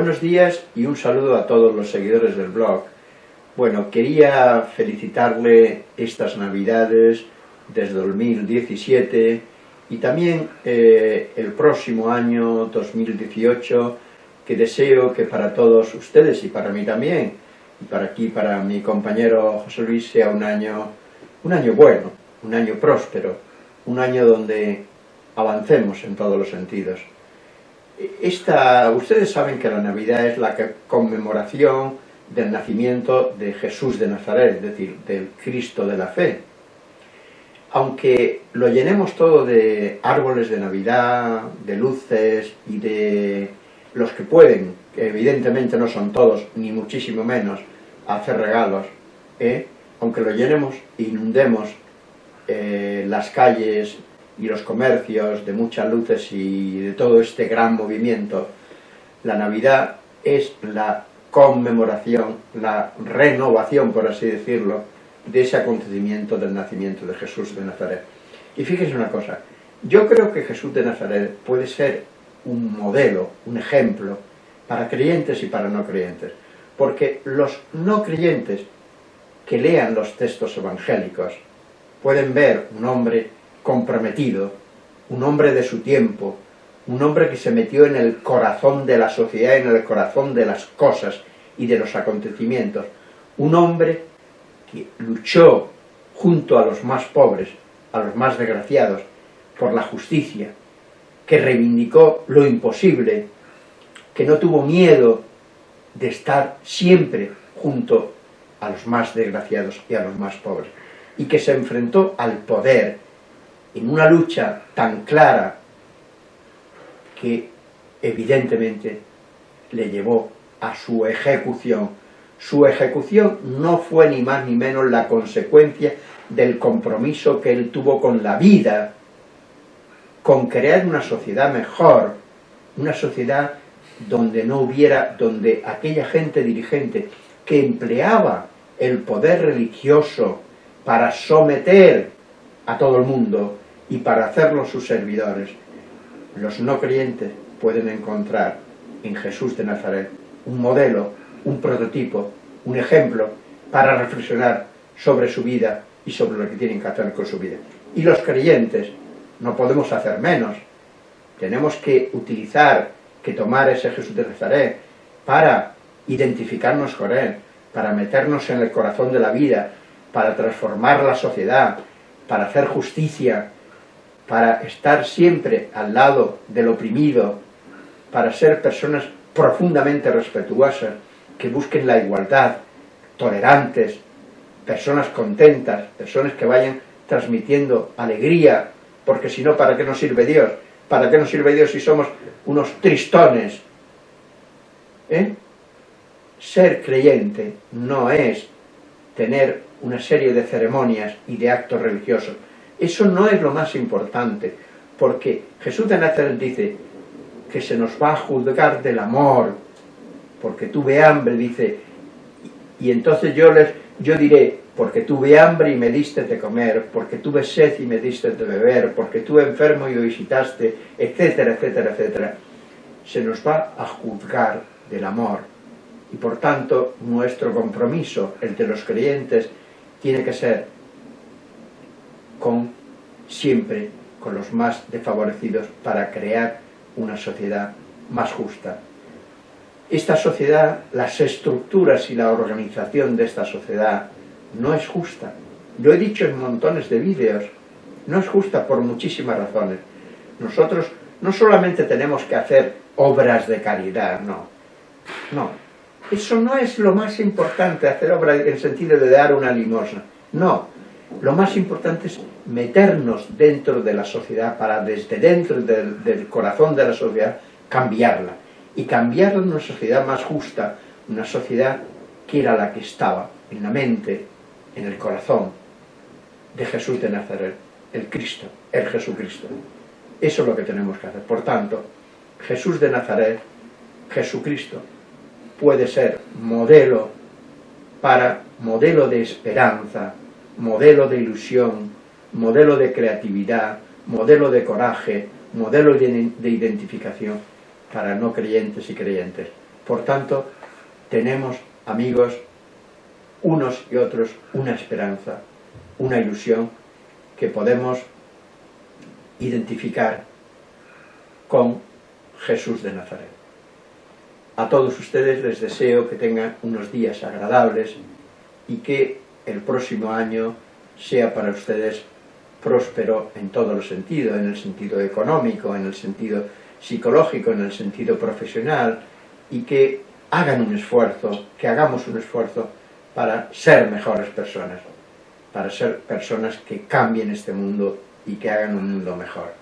buenos días y un saludo a todos los seguidores del blog. Bueno, quería felicitarle estas navidades desde 2017 y también eh, el próximo año 2018 que deseo que para todos ustedes y para mí también y para aquí, para mi compañero José Luis, sea un año, un año bueno, un año próspero, un año donde avancemos en todos los sentidos. Esta, ustedes saben que la Navidad es la conmemoración del nacimiento de Jesús de Nazaret, es decir, del Cristo de la fe. Aunque lo llenemos todo de árboles de Navidad, de luces y de los que pueden, que evidentemente no son todos, ni muchísimo menos, hacer regalos, ¿eh? aunque lo llenemos, inundemos eh, las calles y los comercios de muchas luces y de todo este gran movimiento, la Navidad es la conmemoración, la renovación, por así decirlo, de ese acontecimiento del nacimiento de Jesús de Nazaret. Y fíjese una cosa, yo creo que Jesús de Nazaret puede ser un modelo, un ejemplo, para creyentes y para no creyentes. Porque los no creyentes que lean los textos evangélicos pueden ver un hombre comprometido, un hombre de su tiempo, un hombre que se metió en el corazón de la sociedad, en el corazón de las cosas y de los acontecimientos, un hombre que luchó junto a los más pobres, a los más desgraciados, por la justicia, que reivindicó lo imposible, que no tuvo miedo de estar siempre junto a los más desgraciados y a los más pobres, y que se enfrentó al poder en una lucha tan clara que evidentemente le llevó a su ejecución. Su ejecución no fue ni más ni menos la consecuencia del compromiso que él tuvo con la vida, con crear una sociedad mejor, una sociedad donde no hubiera, donde aquella gente dirigente que empleaba el poder religioso para someter a todo el mundo y para hacerlos sus servidores, los no creyentes pueden encontrar en Jesús de Nazaret un modelo, un prototipo, un ejemplo para reflexionar sobre su vida y sobre lo que tienen que hacer con su vida. Y los creyentes no podemos hacer menos. Tenemos que utilizar, que tomar ese Jesús de Nazaret para identificarnos con Él, para meternos en el corazón de la vida, para transformar la sociedad, para hacer justicia, para estar siempre al lado del oprimido, para ser personas profundamente respetuosas, que busquen la igualdad, tolerantes, personas contentas, personas que vayan transmitiendo alegría, porque si no, ¿para qué nos sirve Dios? ¿Para qué nos sirve Dios si somos unos tristones? ¿Eh? Ser creyente no es tener una serie de ceremonias y de actos religiosos. Eso no es lo más importante, porque Jesús de Nazaret dice que se nos va a juzgar del amor, porque tuve hambre, dice, y entonces yo les, yo diré, porque tuve hambre y me diste de comer, porque tuve sed y me diste de beber, porque tuve enfermo y me visitaste, etcétera, etcétera, etcétera. Se nos va a juzgar del amor. Y por tanto, nuestro compromiso, el de los creyentes, tiene que ser con, siempre, con los más desfavorecidos para crear una sociedad más justa. Esta sociedad, las estructuras y la organización de esta sociedad no es justa. Lo he dicho en montones de vídeos, no es justa por muchísimas razones. Nosotros no solamente tenemos que hacer obras de caridad, no. No, eso no es lo más importante, hacer obras en el sentido de dar una limosna. No, lo más importante es meternos dentro de la sociedad para desde dentro del, corazón de la sociedad cambiarla. Y cambiarla en una sociedad más justa, una sociedad que era la que estaba en la mente en el corazón de Jesús de Nazaret, el Cristo, el Jesucristo. Eso es lo que tenemos que hacer. Por tanto, Jesús de Nazaret, Jesucristo, puede ser modelo para modelo de esperanza, modelo de ilusión, modelo de creatividad, modelo de coraje, modelo de identificación para no creyentes y creyentes. Por tanto, tenemos, amigos, unos y otros, una esperanza, una ilusión que podemos identificar con Jesús de Nazaret. A todos ustedes les deseo que tengan unos días agradables y que el próximo año sea para ustedes próspero en todos los sentidos, en el sentido económico, en el sentido psicológico, en el sentido profesional, y que hagan un esfuerzo, que hagamos un esfuerzo para ser mejores personas, para ser personas que cambien este mundo y que hagan un mundo mejor.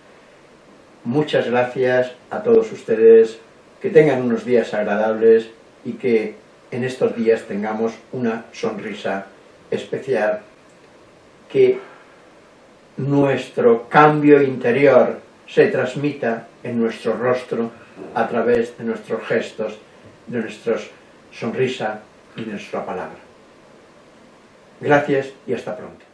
Muchas gracias a todos ustedes, que tengan unos días agradables y que en estos días tengamos una sonrisa especial, que nuestro cambio interior se transmita en nuestro rostro a través de nuestros gestos, de nuestra sonrisa y de nuestra palabra. Gracias y hasta pronto.